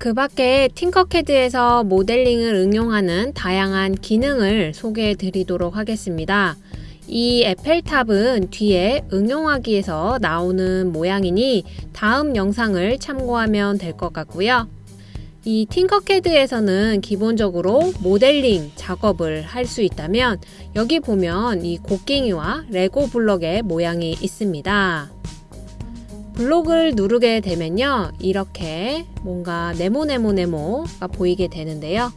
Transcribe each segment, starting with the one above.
그 밖에 팅커캐드에서 모델링을 응용하는 다양한 기능을 소개해 드리도록 하겠습니다. 이 에펠탑은 뒤에 응용하기에서 나오는 모양이니 다음 영상을 참고하면 될 것 같고요. 이 팅커캐드에서는 기본적으로 모델링 작업을 할 수 있다면 여기 보면 이 곡괭이와 레고 블럭의 모양이 있습니다. 블록을 누르게 되면요 이렇게 뭔가 네모네모네모가 보이게 되는데요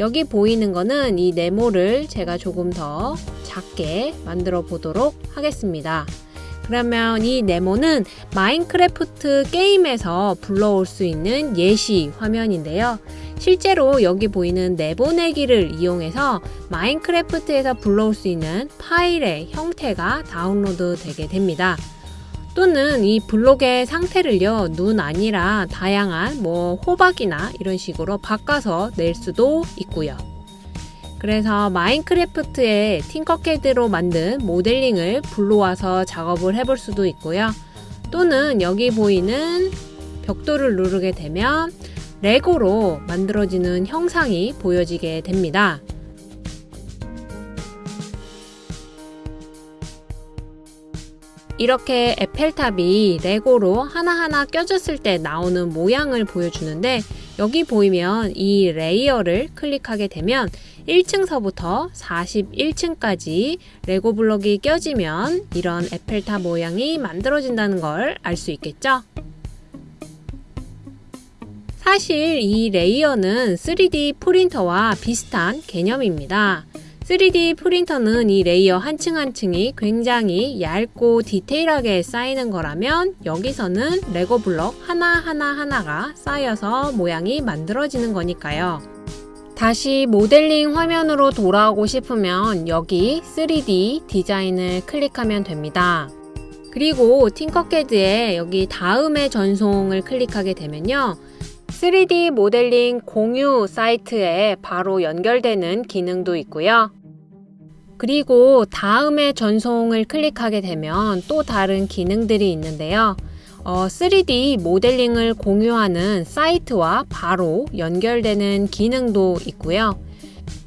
여기 보이는 거는 이 네모를 제가 조금 더 작게 만들어 보도록 하겠습니다. 그러면 이 네모는 마인크래프트 게임에서 불러올 수 있는 예시 화면인데요. 실제로 여기 보이는 내보내기를 이용해서 마인크래프트에서 불러올 수 있는 파일의 형태가 다운로드 되게 됩니다. 또는 이 블록의 상태를요 눈 아니라 다양한 뭐 호박이나 이런 식으로 바꿔서 낼 수도 있고요. 그래서 마인크래프트의 팅커캐드로 만든 모델링을 불러와서 작업을 해볼 수도 있고요. 또는 여기 보이는 벽돌을 누르게 되면 레고로 만들어지는 형상이 보여지게 됩니다 이렇게 에펠탑이 레고로 하나하나 껴졌을 때 나오는 모양을 보여주는데 여기 보이면 이 layer를 클릭하게 되면 1층서부터 41층까지 레고 블럭이 껴지면 이런 에펠탑 모양이 만들어진다는 걸 알 수 있겠죠? 사실 이 layer는 3D 프린터와 비슷한 개념입니다. 3D 프린터는 이 layer 한 층 한 층이 굉장히 얇고 디테일하게 쌓이는 거라면 여기서는 레고 블럭 하나하나 하나가 쌓여서 모양이 만들어지는 거니까요. 다시 모델링 화면으로 돌아오고 싶으면 여기 3D 디자인을 클릭하면 됩니다. 그리고 팅커캐드에 여기 다음의 전송을 클릭하게 되면요. 3D 모델링 공유 사이트에 바로 연결되는 기능도 있고요. 그리고 다음에 전송을 클릭하게 되면 또 다른 기능들이 있는데요. 어, 3D 모델링을 공유하는 사이트와 바로 연결되는 기능도 있고요.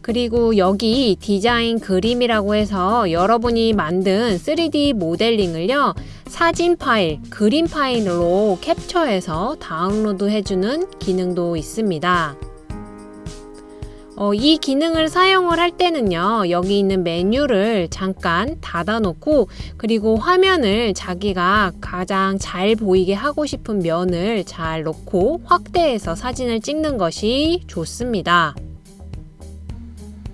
그리고 여기 디자인 그림이라고 해서 여러분이 만든 3D 모델링을요 사진 파일, 그림 파일로 캡처해서 다운로드 해주는 기능도 있습니다. 어, 이 기능을 사용을 할 때는요 여기 있는 메뉴를 잠깐 닫아 놓고 그리고 화면을 자기가 가장 잘 보이게 하고 싶은 면을 잘 놓고 확대해서 사진을 찍는 것이 좋습니다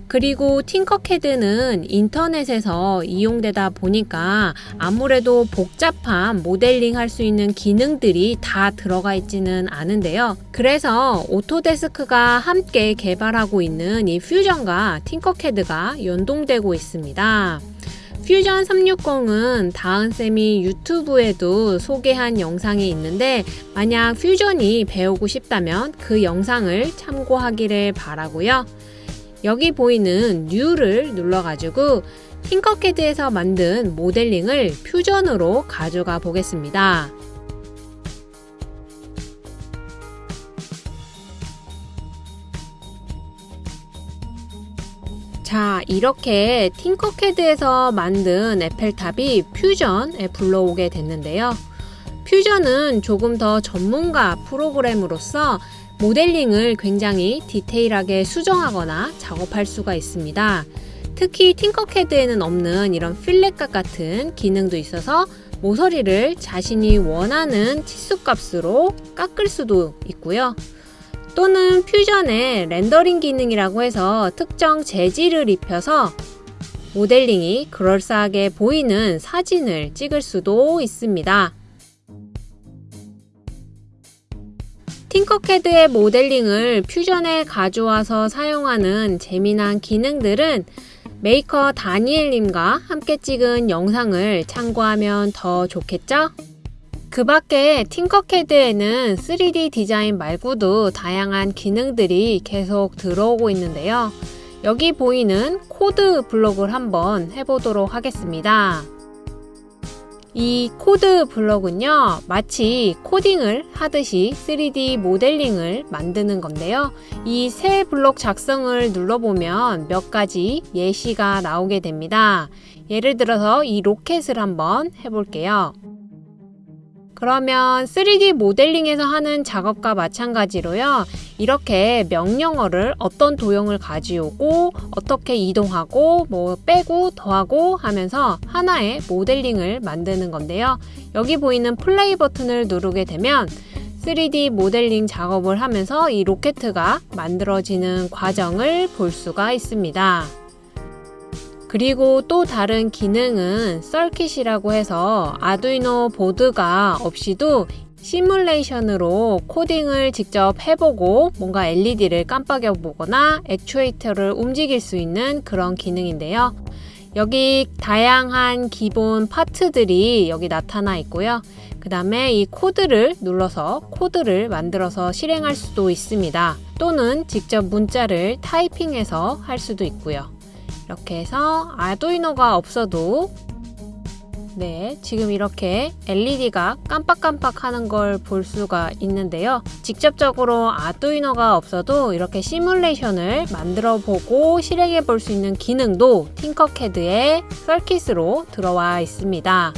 그리고 팅커캐드는 인터넷에서 이용되다 보니까 아무래도 복잡한 모델링 할 수 있는 기능들이 다 들어가 있지는 않은데요. 그래서 오토데스크가 함께 개발하고 있는 이 퓨전과 팅커캐드가 연동되고 있습니다. 퓨전 360은 다은쌤이 유튜브에도 소개한 영상이 있는데 만약 퓨전이 배우고 싶다면 그 영상을 참고하기를 바라고요. 여기 보이는 New를 눌러가지고 팅커캐드에서 만든 모델링을 퓨전으로 가져가 보겠습니다. 자 이렇게 팅커캐드에서 만든 에펠탑이 퓨전에 불러오게 됐는데요. 퓨전은 조금 더 전문가 프로그램으로서 모델링을 굉장히 디테일하게 수정하거나 작업할 수가 있습니다. 특히 팅커캐드에는 없는 이런 필렛각 같은 기능도 있어서 모서리를 자신이 원하는 치수값으로 깎을 수도 있고요. 또는 퓨전의 렌더링 기능이라고 해서 특정 재질을 입혀서 모델링이 그럴싸하게 보이는 사진을 찍을 수도 있습니다. 팅커캐드의 모델링을 퓨전에 가져와서 사용하는 재미난 기능들은 메이커 다니엘님과 함께 찍은 영상을 참고하면 더 좋겠죠? 그 밖에 팅커캐드에는 3D 디자인 말고도 다양한 기능들이 계속 들어오고 있는데요. 여기 보이는 코드 블록을 한번 해보도록 하겠습니다. 이 코드 블럭은요, 마치 코딩을 하듯이 3D 모델링을 만드는 건데요. 이 새 블록 작성을 눌러보면 몇 가지 예시가 나오게 됩니다. 예를 들어서 이 로켓을 한번 해볼게요. 그러면 3D 모델링에서 하는 작업과 마찬가지로요. 이렇게 명령어를 어떤 도형을 가져오고 어떻게 이동하고 뭐 빼고 더하고 하면서 하나의 모델링을 만드는 건데요. 여기 보이는 플레이 버튼을 누르게 되면 3D 모델링 작업을 하면서 이 로켓가 만들어지는 과정을 볼 수가 있습니다. 그리고 또 다른 기능은 서킷이라고 해서 아두이노 보드가 없이도 시뮬레이션으로 코딩을 직접 해보고 뭔가 LED를 깜빡여 보거나 액추에이터를 움직일 수 있는 그런 기능인데요. 여기 다양한 기본 파트들이 여기 나타나 있고요. 그 다음에 이 코드를 눌러서 코드를 만들어서 실행할 수도 있습니다. 또는 직접 문자를 타이핑해서 할 수도 있고요. 이렇게 해서 아두이노가 없어도 네, 지금 이렇게 LED가 깜빡깜빡 하는 걸 볼 수가 있는데요. 직접적으로 아두이노가 없어도 이렇게 시뮬레이션을 만들어 보고 실행해 볼 수 있는 기능도 팅커캐드의 서킷으로 들어와 있습니다.